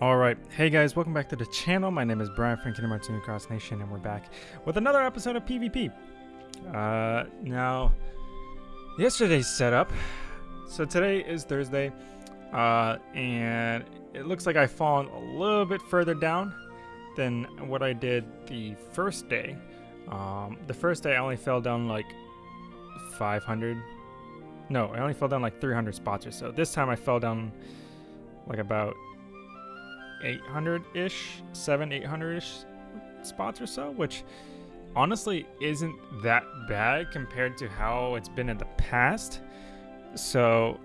Alright, hey guys, welcome back to the channel. My name is Brian from Kingdom Hearts New Cross Nation, and we're back with another episode of PvP. Uh, now, yesterday's setup. So today is Thursday, uh, and it looks like I've fallen a little bit further down than what I did the first day. Um, the first day I only fell down like 500. No, I only fell down like 300 spots or so. This time I fell down like about 800-ish, 7, 800-ish spots or so, which honestly isn't that bad compared to how it's been in the past. So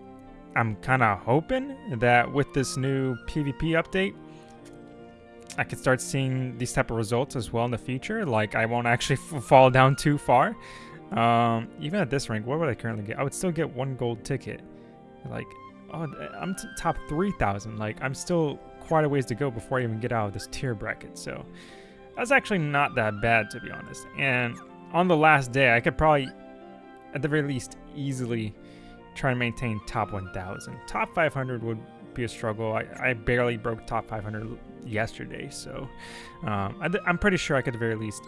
I'm kind of hoping that with this new PvP update, I could start seeing these type of results as well in the future. Like I won't actually fall down too far. Um, even at this rank, what would I currently get? I would still get one gold ticket. Like, oh, I'm top 3,000. Like I'm still quite a ways to go before I even get out of this tier bracket. So that's actually not that bad, to be honest. And on the last day, I could probably, at the very least, easily try and maintain top 1,000. Top 500 would be a struggle. I, I barely broke top 500 yesterday, so um, I, am pretty sure I could at the very least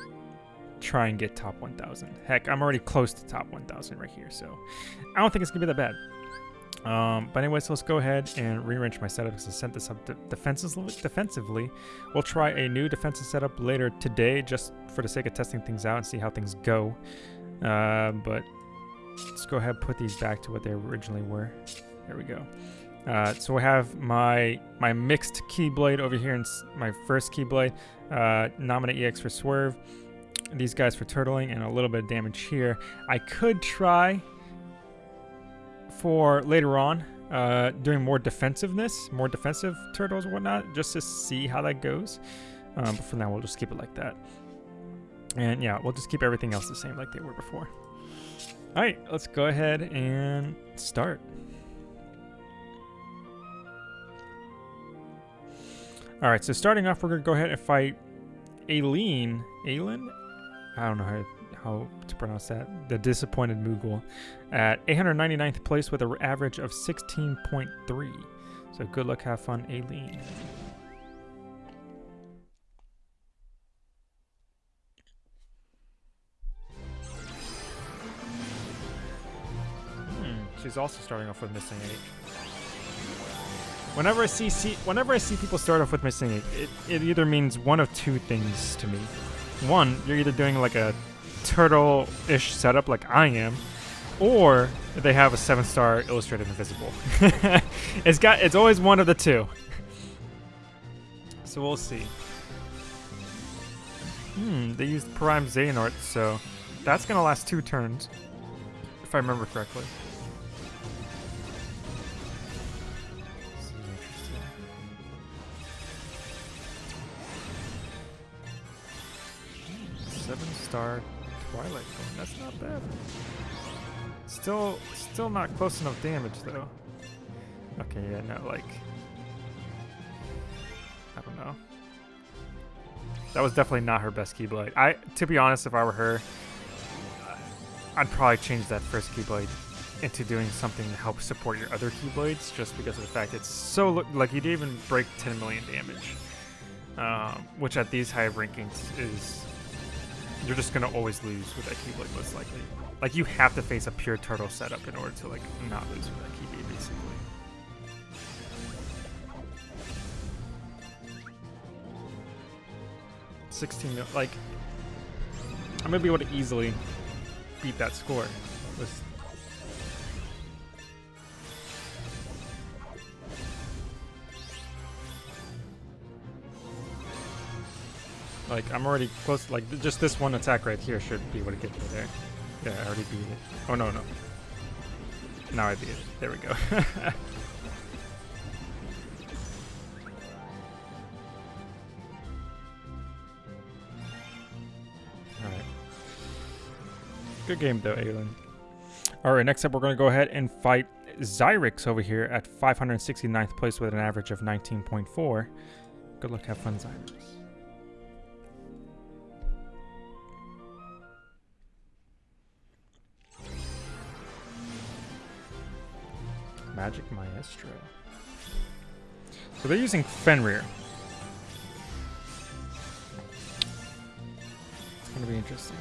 try and get top 1,000. Heck, I'm already close to top 1,000 right here, so I don't think it's gonna be that bad. Um, but so let's go ahead and rearrange my setup because I set this up defensively, defensively. We'll try a new defensive setup later today just for the sake of testing things out and see how things go. Uh, but let's go ahead and put these back to what they originally were. There we go. Uh, so I have my my mixed Keyblade over here and my first Keyblade. Uh, Naminé EX for Swerve. These guys for turtling and a little bit of damage here. I could try for later on, uh, doing more defensiveness, more defensive turtles and whatnot, just to see how that goes. Um, but for now, we'll just keep it like that. And yeah, we'll just keep everything else the same like they were before. All right, let's go ahead and start. All right, so starting off, we're gonna go ahead and fight Aileen. Aileen? I don't know how how to pronounce that, the disappointed Mughal, at 899th place with an average of 16.3. So good luck, have fun, Aileen. Hmm, she's also starting off with missing Ache. Whenever I see, see whenever I see people start off with missing eight, it, it either means one of two things to me. One, you're either doing like a turtle-ish setup like I am, or they have a seven-star illustrated invisible. it's got it's always one of the two. So we'll see. Hmm, they used Prime Xehanort, so that's gonna last two turns, if I remember correctly. Star Twilight. That's not bad. Still, still not close enough damage though. Okay, yeah, no, like, I don't know. That was definitely not her best Keyblade. I, to be honest, if I were her, I'd probably change that first Keyblade into doing something to help support your other Keyblades, just because of the fact it's so like you didn't even break 10 million damage, um, which at these high rankings is you're just gonna always lose with that Keyblade most likely. Like you have to face a pure turtle setup in order to like not lose with that Keyblade basically. Sixteen like I'm gonna be able to easily beat that score with Like, I'm already close. Like, just this one attack right here should be able to get me there. Yeah, I already beat it. Oh, no, no. Now I beat it. There we go. Alright. Good game, though, Aelin. Alright, next up, we're going to go ahead and fight Zyrix over here at 569th place with an average of 19.4. Good luck, have fun, Zyrix. Magic Maestro. So they're using Fenrir. It's gonna be interesting.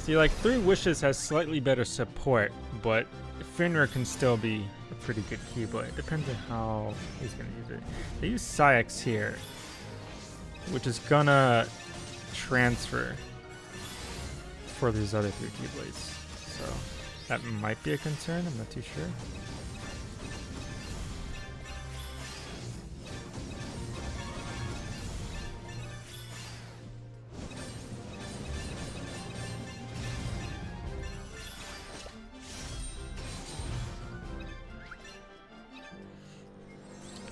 See, like, Three Wishes has slightly better support, but Fenrir can still be a pretty good Keyblade. It depends on how he's going to use it. They use Saïx here, which is gonna transfer for these other three Keyblades. So that might be a concern, I'm not too sure.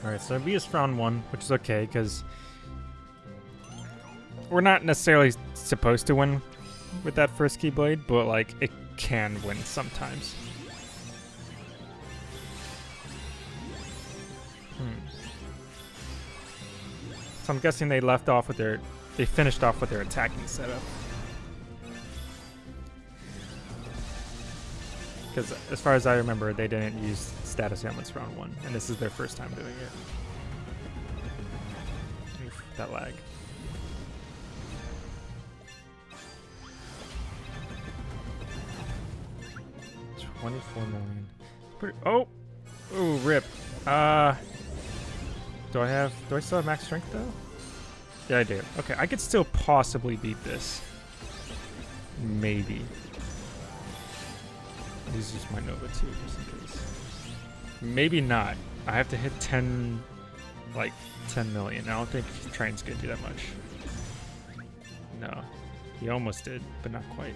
Alright, so B is round one, which is okay, because we're not necessarily supposed to win with that first Keyblade, but like it can win sometimes. Hmm. So I'm guessing they left off with their, they finished off with their attacking setup. Because as far as I remember, they didn't use status ailments round one, and this is their first time doing it. Oof, that lag. Twenty-four million. Pretty, oh, oh, rip. Uh, do I have? Do I still have max strength though? Yeah, I do. Okay, I could still possibly beat this. Maybe. Use just my Nova too, just in case. Maybe not. I have to hit 10, like 10 million. I don't think Train's gonna do that much. No, he almost did, but not quite.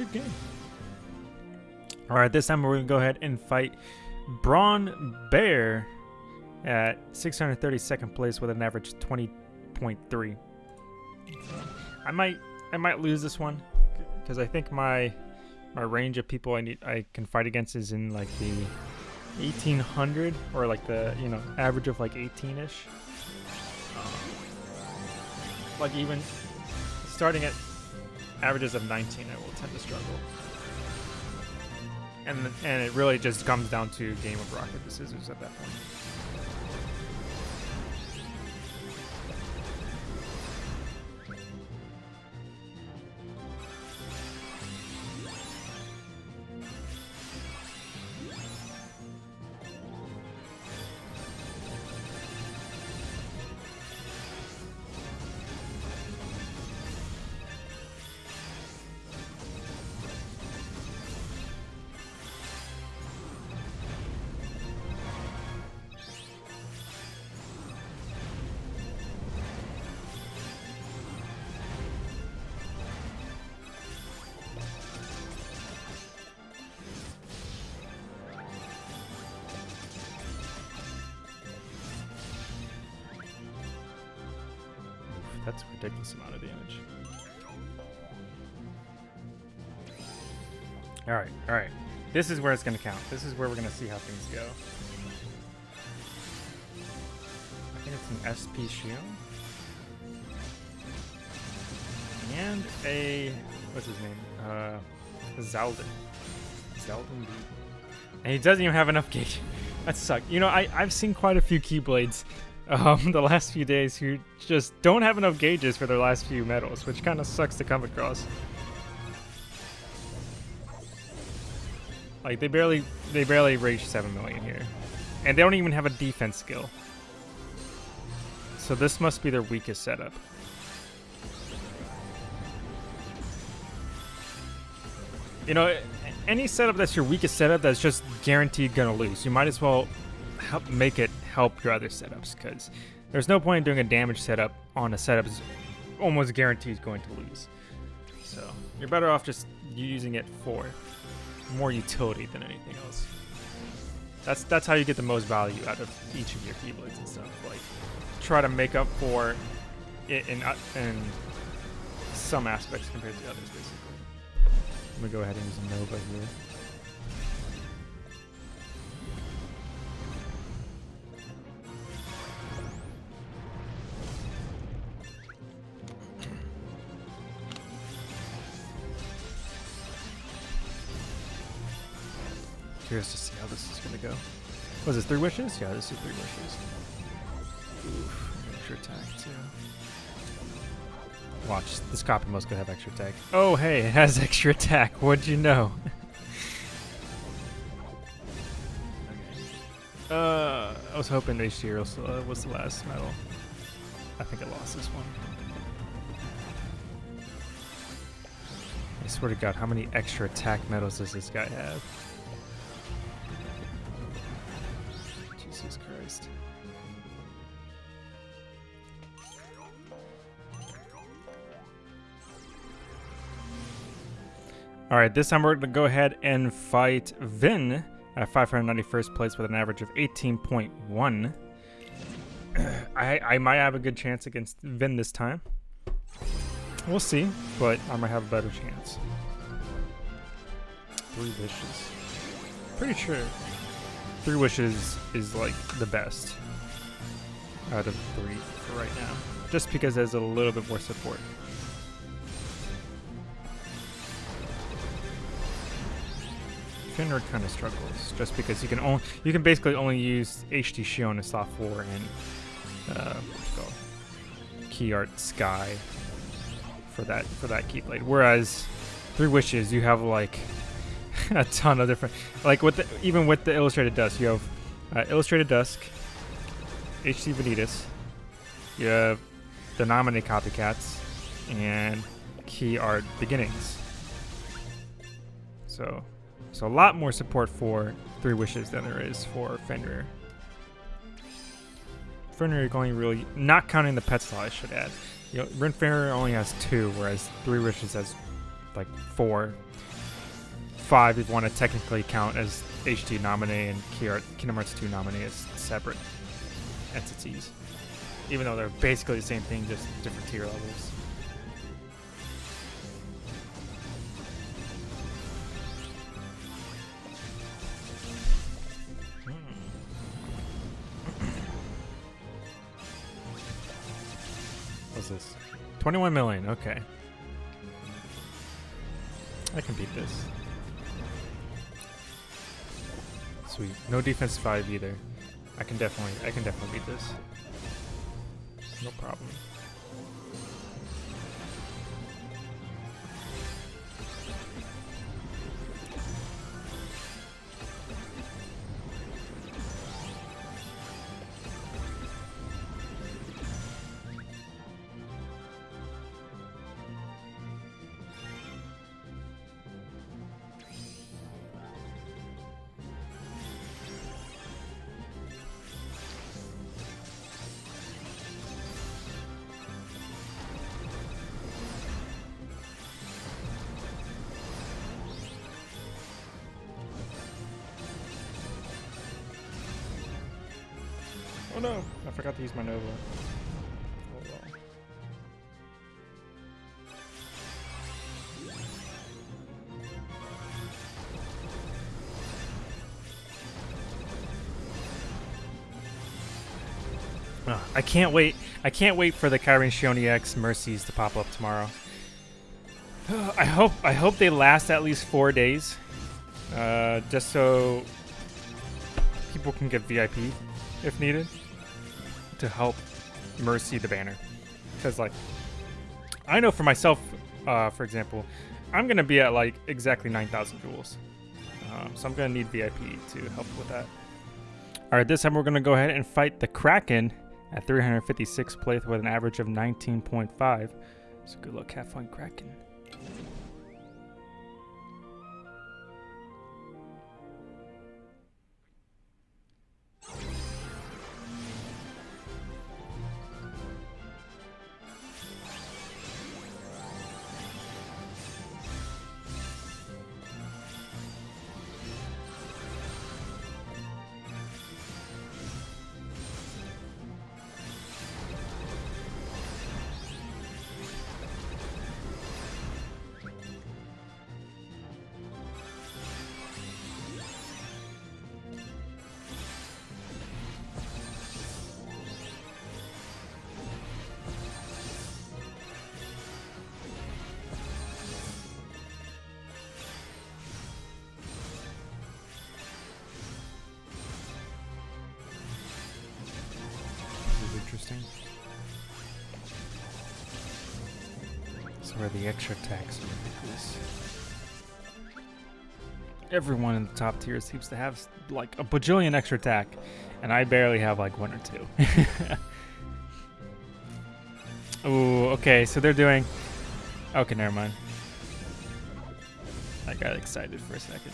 Good game. All right, this time we're gonna go ahead and fight Braun Bear at 632nd place with an average 20.3. I might I might lose this one because I think my my range of people I need I can fight against is in like the 1800 or like the you know average of like 18ish. like even starting at averages of 19, I will tend to struggle. And and it really just comes down to game of rock paper scissors at that point. That's a ridiculous amount of damage. Alright, alright. This is where it's going to count. This is where we're going to see how things go. I think it's an SP shield. And a... What's his name? Uh, Xaldin. Xaldin And he doesn't even have enough gauge. That sucks. You know, I, I've seen quite a few Keyblades um, the last few days who just don't have enough gauges for their last few medals, which kind of sucks to come across. Like they barely they barely reach 7 million here. And they don't even have a defense skill. So this must be their weakest setup. You know, any setup that's your weakest setup that's just guaranteed gonna lose, you might as well help make it help your other setups because there's no point in doing a damage setup on a setup that's almost guaranteed going to lose. So you're better off just using it for more utility than anything else. That's that's how you get the most value out of each of your keyblades and stuff. Like try to make up for it in uh, in some aspects compared to others, basically. I'm gonna go ahead and use Nova here. Curious to see how this is gonna go. Was this three wishes? Yeah, this is three wishes. Oof, extra attack too. Watch, this copy must go have extra attack. Oh, hey, it has extra attack. What'd you know? uh, I was hoping HD was, uh, was the last medal. I think I lost this one. I swear to God, how many extra attack medals does this guy have? All right, this time we're going to go ahead and fight Vin at 591st place with an average of 18.1. I, I might have a good chance against Vin this time. We'll see, but I might have a better chance. Three wishes. Pretty sure three wishes is like the best out of three for right now. Just because there's a little bit more support. Fenrir kind of struggles just because you can only you can basically only use HD Xion and Soft 4 and uh, Key Art Sky for that for that Keyblade. Whereas Three Wishes, you have like a ton of different like with the, even with the Illustrated Dusk, you have uh, Illustrated Dusk, HD Vanitas, you have the Naminé Copycats, and Key Art Beginnings. So so a lot more support for Three Wishes than there is for Fenrir. Fenrir only really, not counting the pet slot I should add. You know, Rin Fenrir only has two, whereas Three Wishes has like four. Five if you want to technically count as HD Naminé and Kingdom Hearts 2 Naminé as separate entities. Even though they're basically the same thing, just different tier levels. 21 million, okay. I can beat this. Sweet. No defense 5 either. I can definitely I can definitely beat this. No problem. Oh no, I forgot to use my Nova. Oh well. Ugh, I can't wait. I can't wait for the Kyrian Shioni X Mercies to pop up tomorrow. I hope I hope they last at least four days, uh, just so people can get VIP if needed to help Mercy the banner. Because, like, I know for myself, uh, for example, I'm going to be at, like, exactly 9,000 jewels. Um, so I'm going to need VIP to help with that. All right, this time we're going to go ahead and fight the Kraken at 356 plate with an average of 19.5. So good luck, have fun, Kraken. This is where the extra are ridiculous. Everyone in the top tier seems to have like a bajillion extra attack, and I barely have like one or two. Ooh, okay, so they're doing... Okay, never mind. I got excited for a second.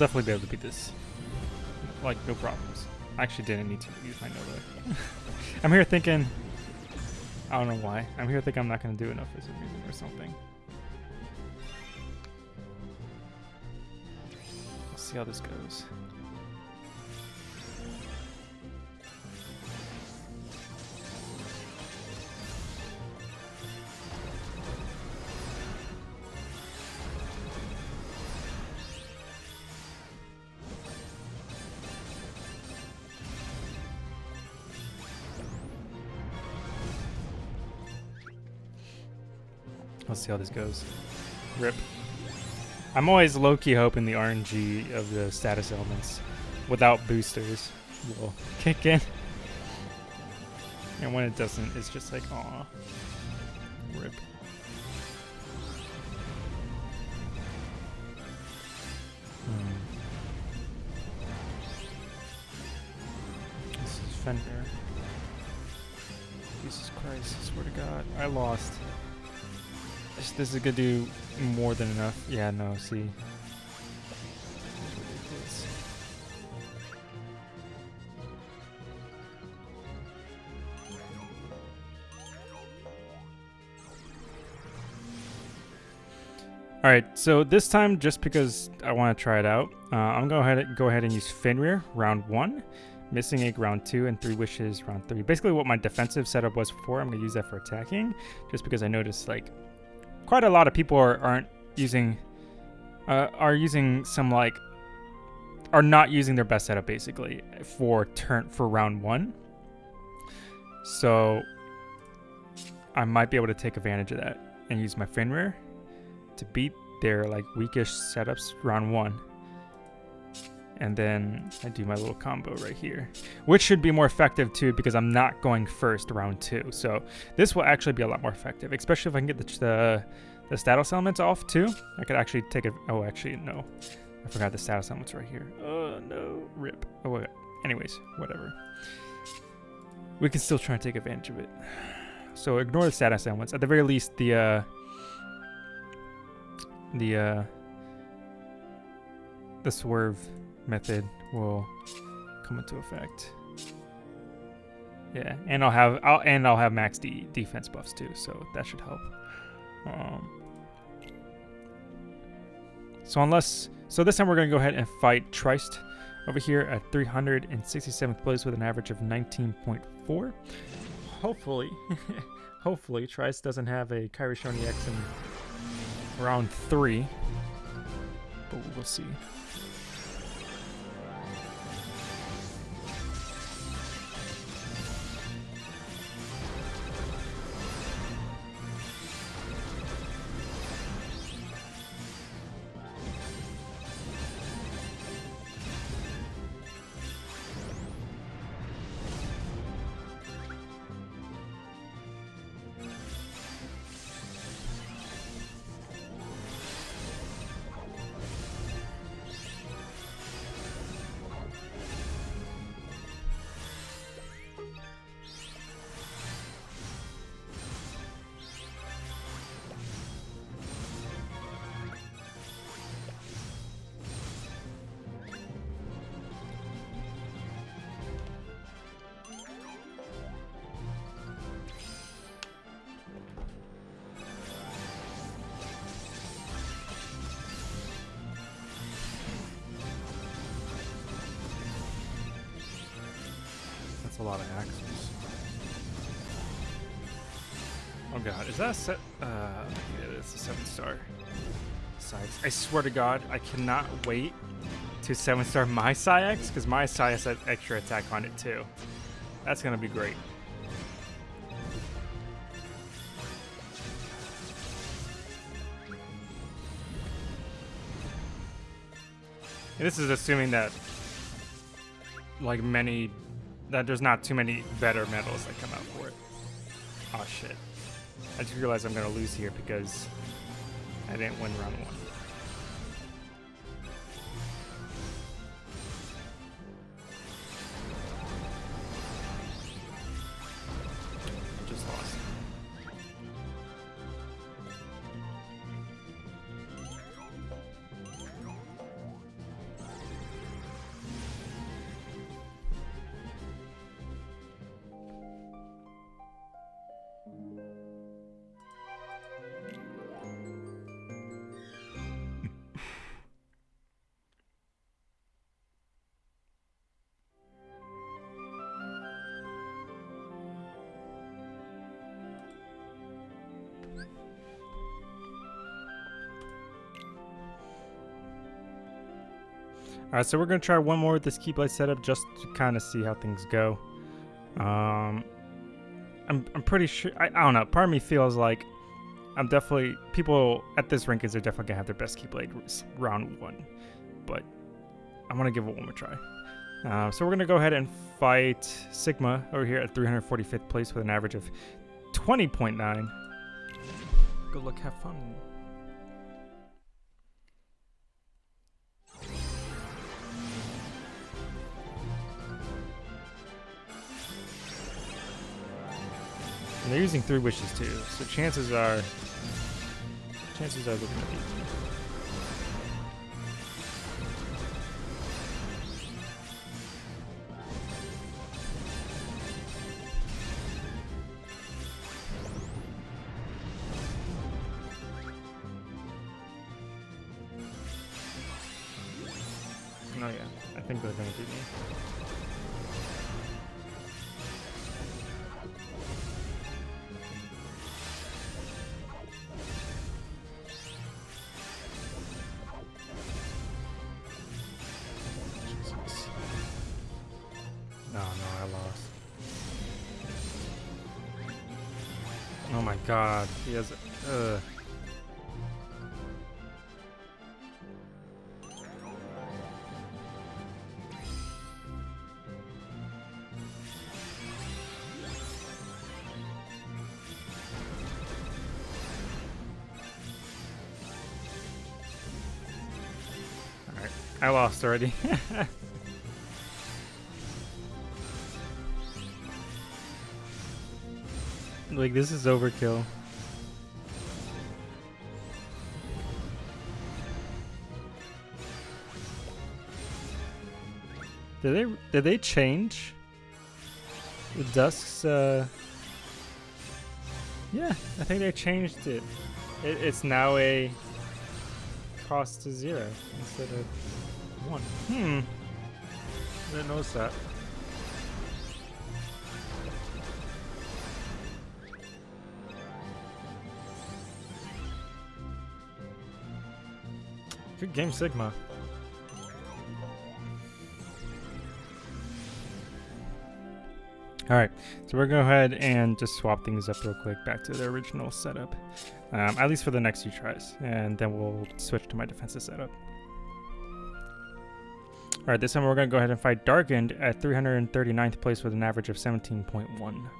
Definitely be able to beat this. Like, no problems. I actually didn't need to use my Nova. I'm here thinking... I don't know why. I'm here thinking I'm not going to do enough for some reason or something. Let's see how this goes. Let's see how this goes. Rip. I'm always low-key hoping the RNG of the status elements without boosters will kick in. And when it doesn't, it's just like, aw. Rip. Hmm. This is Fenrir. Jesus Christ, I swear to God. I lost. This, is gonna do more than enough. Yeah, no, see. All right, so this time, just because I want to try it out, uh, I'm going to go ahead, and use Fenrir round one, Missing Ache round two, and Three Wishes round three. Basically what my defensive setup was before, I'm going to use that for attacking, just because I noticed like quite a lot of people are, aren't using, uh, are using some like, are not using their best setup basically for turn for round one. So I might be able to take advantage of that and use my Fenrir to beat their like weakish setups round one. And then I do my little combo right here, which should be more effective too because I'm not going first round two. So this will actually be a lot more effective, especially if I can get the, the, the status elements off too. I could actually take it. Oh, actually, no. I forgot the status elements right here. Oh, no. Rip. Oh, wait. Anyways, whatever. We can still try and take advantage of it. So ignore the status elements. At the very least, the, uh, the, uh, the swerve method will come into effect. Yeah, and I'll have I'll and I'll have max D defense buffs too, so that should help. Um, so unless so this time we're gonna go ahead and fight Trist over here at 367th place with an average of 19.4. Hopefully, hopefully Trist doesn't have a Kairi Shoni X in round three, but we'll see. Lot of axles. Oh god, is that a set? Uh, yeah, it's a seven star. Sides. I swear to God, I cannot wait to seven star my Saïx because my Saïx has extra attack on it too. That's gonna be great. And this is assuming that, like many, that there's not too many better medals that come out for it. Oh shit. I just realized I'm gonna lose here because I didn't win round one. Alright, so we're going to try one more with this Keyblade setup just to kind of see how things go. Um, I'm, I'm pretty sure, I, I don't know, part of me feels like I'm definitely, people at this rankings are definitely going to have their best Keyblade round one. But I'm going to give it one more try. Uh, so we're going to go ahead and fight Sigma over here at 345th place with an average of 20.9. Good luck, have fun. And they're using three wishes too, so chances are, chances are they're gonna I lost already. Like, this is overkill. Did they did they change the Dusk's uh Yeah, I think they changed it. it it's now a cost to zero instead of one. Hmm. I didn't notice that. Good game, Sigma. Alright, so we're to go ahead and just swap things up real quick back to the original setup. Um, at least for the next few tries. And then we'll switch to my defensive setup. Alright, this time we're going to go ahead and fight Darkened at 339th place with an average of 17.1.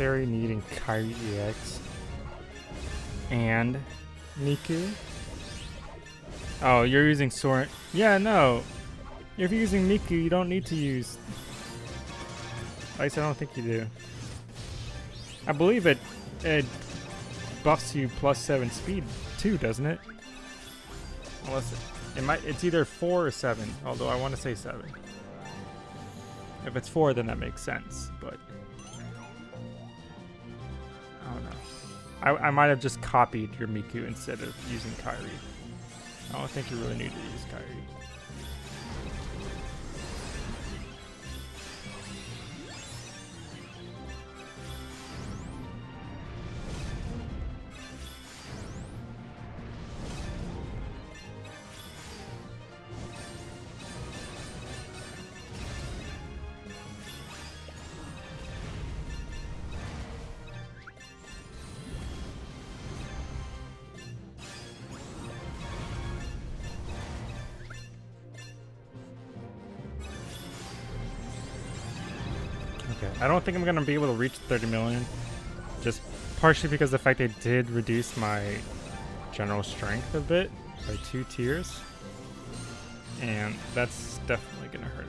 little unnecessary needing Kairi EX and Miku. Oh, you're using Soren. Yeah, no. If you're using Miku, you don't need to use. At least I don't think you do. I believe it it buffs you plus seven speed too, doesn't it? Unless it, it might, it's either four or seven. Although I want to say seven. If it's four, then that makes sense. But I, I might have just copied your Miku instead of using Kairi. I don't think you really need to use Kairi. Don't think I'm going to be able to reach 30 million. Just partially because the fact they did reduce my general strength a bit by two tiers. And that's definitely going to hurt a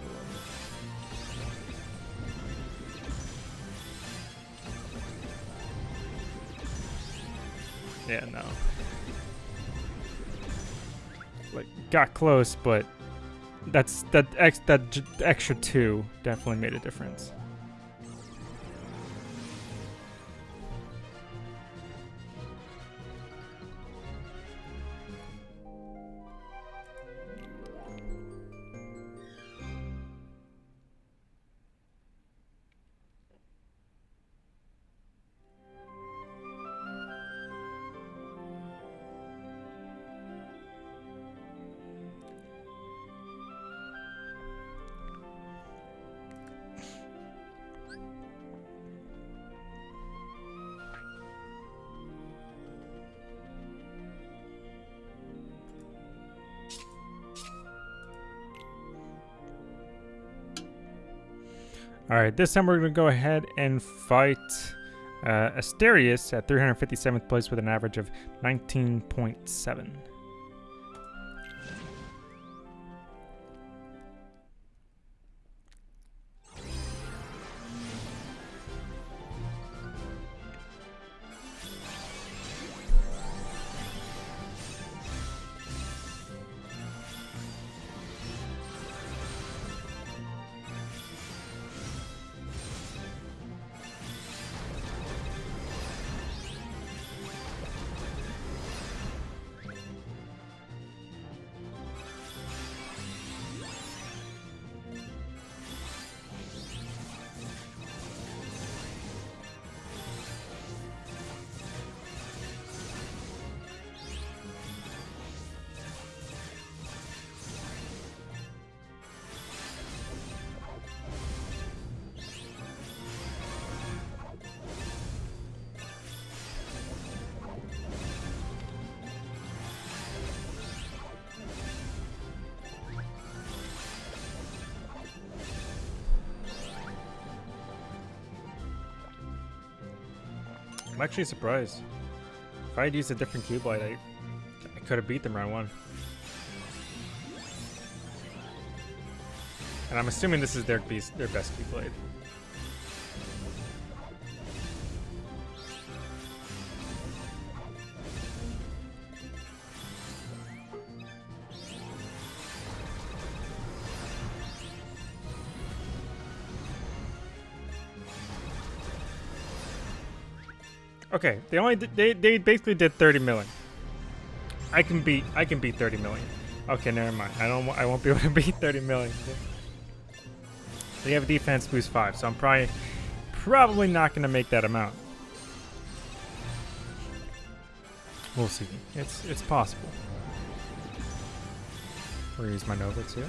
little. Yeah, no. Like, got close, but that's that ex that extra two definitely made a difference. Alright, this time we're going to go ahead and fight uh, Asterius at 357th place with an average of 19.7. I'm actually surprised. If I had used a different Keyblade, I, I could have beat them round one. And I'm assuming this is their, their best Keyblade. Okay, they only did, they they basically did 30 million. I can beat I can beat 30 million. Okay, never mind. I don't I won't be able to beat 30 million. They have a defense boost five, so I'm probably probably not gonna make that amount. We'll see. It's it's possible. We'll use my Nova too.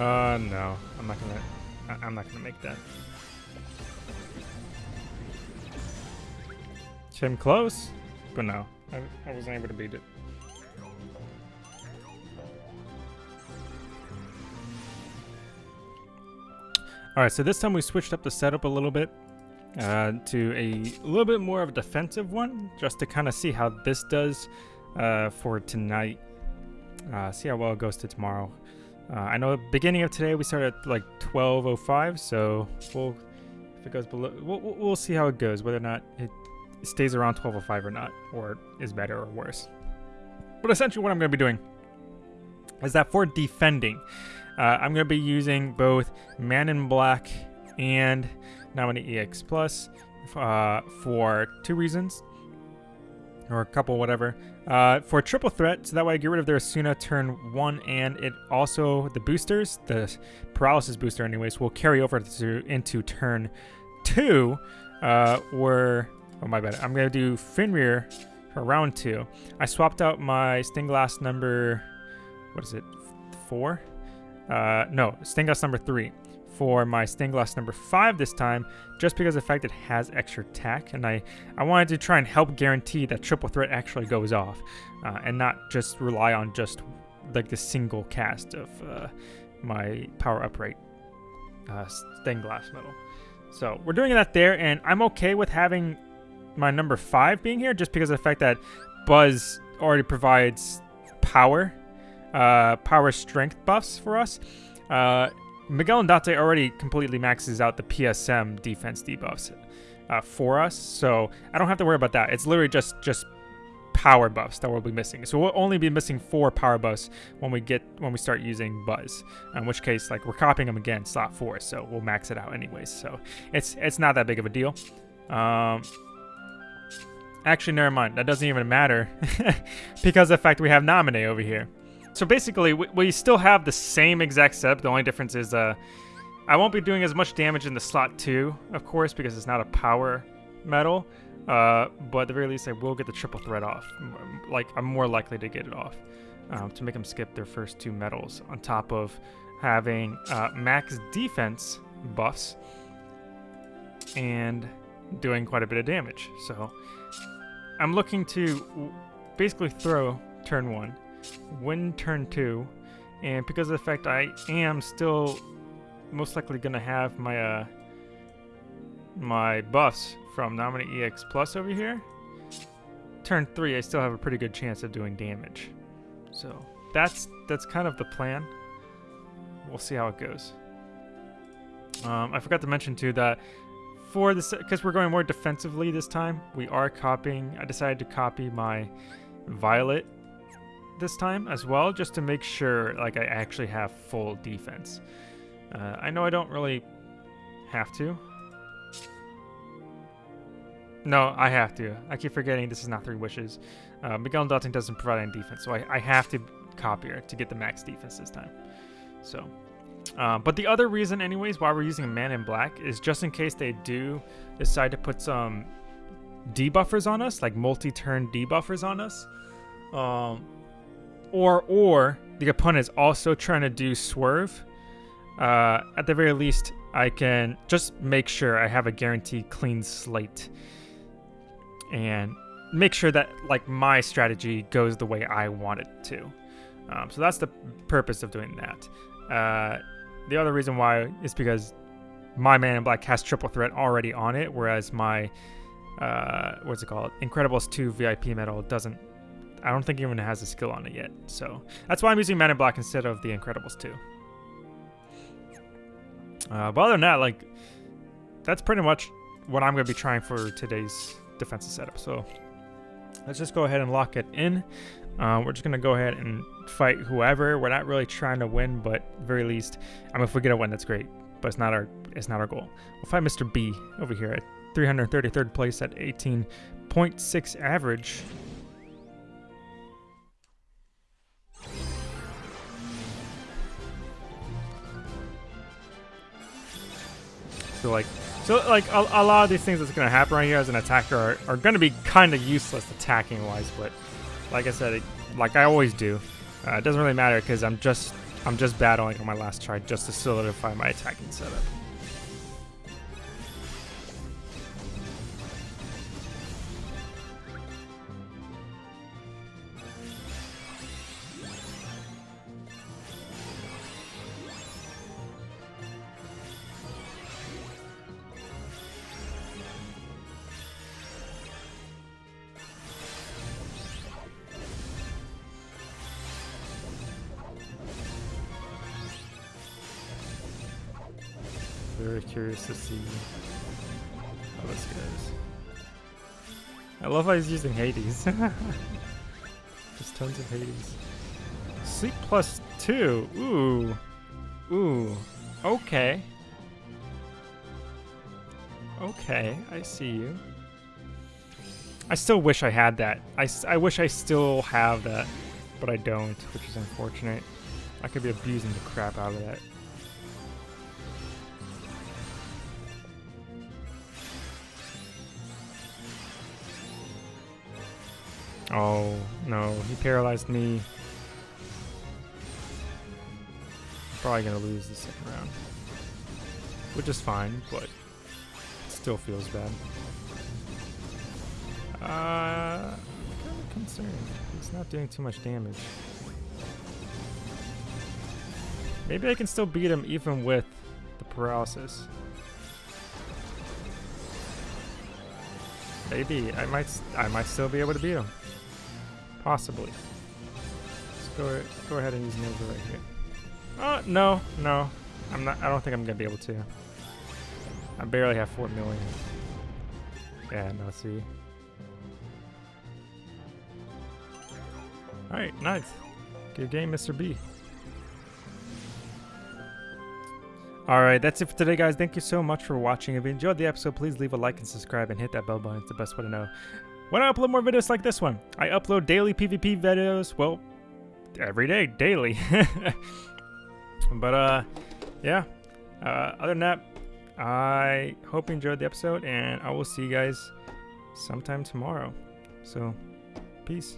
Uh no, I'm not gonna. I, I'm not gonna make that. Came close, but no, I, I wasn't able to beat it. All right, so this time we switched up the setup a little bit uh, to a little bit more of a defensive one, just to kind of see how this does uh, for tonight. Uh, see how well it goes to tomorrow. Uh, I know the beginning of today we started at like 12:05, so we'll if it goes below, we'll, we'll see how it goes, whether or not it stays around 12:05 or not, or is better or worse. But essentially, what I'm going to be doing is that for defending, uh, I'm going to be using both Man in Black and Naminé EX Plus uh, for two reasons, or a couple, whatever. Uh, for triple threat, so that way I get rid of their Asuna turn one, and it also the boosters, the paralysis booster, anyways, will carry over to into turn two. Uh, where oh my bad, I'm gonna do Fenrir for round two. I swapped out my Stained Glass number, what is it, four? Uh, no, Stained Glass number three for my stained glass number five this time, just because of the fact it has extra tack, and I, I wanted to try and help guarantee that triple threat actually goes off, uh, and not just rely on just like the single cast of uh, my power upright uh, stained glass medal. So we're doing that there, and I'm okay with having my number five being here, just because of the fact that Buzz already provides power, uh, power strength buffs for us. Uh, Miguel and Dante already completely maxes out the PSM defense debuffs uh, for us, so I don't have to worry about that. It's literally just just power buffs that we'll be missing. So we'll only be missing four power buffs when we get when we start using Buzz. In which case, like we're copying them again, slot four, so we'll max it out anyways. So it's it's not that big of a deal. Um, actually, never mind. That doesn't even matter because of the fact we have Naminé over here. So basically, we, we, still have the same exact setup. The only difference is uh, I won't be doing as much damage in the slot 2, of course, because it's not a power medal. Uh, but at the very least, I will get the triple threat off. Like, I'm more likely to get it off um, to make them skip their first two medals, on top of having uh, max defense buffs and doing quite a bit of damage. So I'm looking to basically throw turn one win turn two, and because of the fact I am still most likely gonna have my uh, my buffs from Naminé EX Plus over here, turn three I still have a pretty good chance of doing damage. So that's that's kind of the plan. We'll see how it goes. Um, I forgot to mention too that for this, because we're going more defensively this time, we are copying. I decided to copy my Violet this time as well, just to make sure like I actually have full defense. Uh, I know I don't really have to. No, I have to. I keep forgetting this is not three wishes. Uh, Miguel Dotting doesn't provide any defense, so I, I have to copy her to get the max defense this time. So, uh, but the other reason, anyways, why we're using man in black is just in case they do decide to put some debuffers on us, like multi-turn debuffers on us. Um, or or the opponent is also trying to do swerve, uh, at the very least, I can just make sure I have a guaranteed clean slate and make sure that like my strategy goes the way I want it to. Um, so that's the purpose of doing that. Uh, the other reason why is because my man in black has triple threat already on it, whereas my uh, what's it called? Incredibles 2 VIP medal doesn't I don't think even has a skill on it yet. So that's why I'm using Man in Black instead of the Incredibles 2. Uh, but other than that, like, that's pretty much what I'm going to be trying for today's defensive setup. So let's just go ahead and lock it in. Uh, we're just going to go ahead and fight whoever. We're not really trying to win, but very least, I mean, if we get a win, that's great. But it's not our it's not our goal. We'll fight Mr. B over here at 333rd place at 18.6 average. So like, so like a, a, lot of these things that's to happen right here as an attacker are, are to be kind of useless attacking wise, but like I said, it, like I always do, uh, it doesn't really matter because I'm just I'm just battling on my last try just to solidify my attacking setup. Very curious to see how this goes. I love how he's using Hades. Just tons of Hades. Sleep plus two. Ooh. Ooh. Okay. Okay, I see you. I still wish I had that. I, I wish I still have that, but I don't, which is unfortunate. I could be abusing the crap out of that. Oh, no. He paralyzed me. Probably gonna lose the second round. Which is fine, but still feels bad. Uh, I'm kind of concerned. He's not doing too much damage. Maybe I can still beat him even with the paralysis. Maybe I might I might still be able to beat him. Possibly. Let's go go ahead and use Nova right here. Oh no, no. I'm not I don't think I'm gonna be able to. I barely have four million. Yeah, no see. Alright, nice. Good game, Mr. B. Alright, that's it for today, guys. Thank you so much for watching. If you enjoyed the episode, please leave a like and subscribe and hit that bell button. It's the best way to know when I upload more videos like this one. I upload daily PvP videos, well, every day, daily. but, uh, yeah. Uh, other than that, I hope you enjoyed the episode, and I will see you guys sometime tomorrow. So, peace.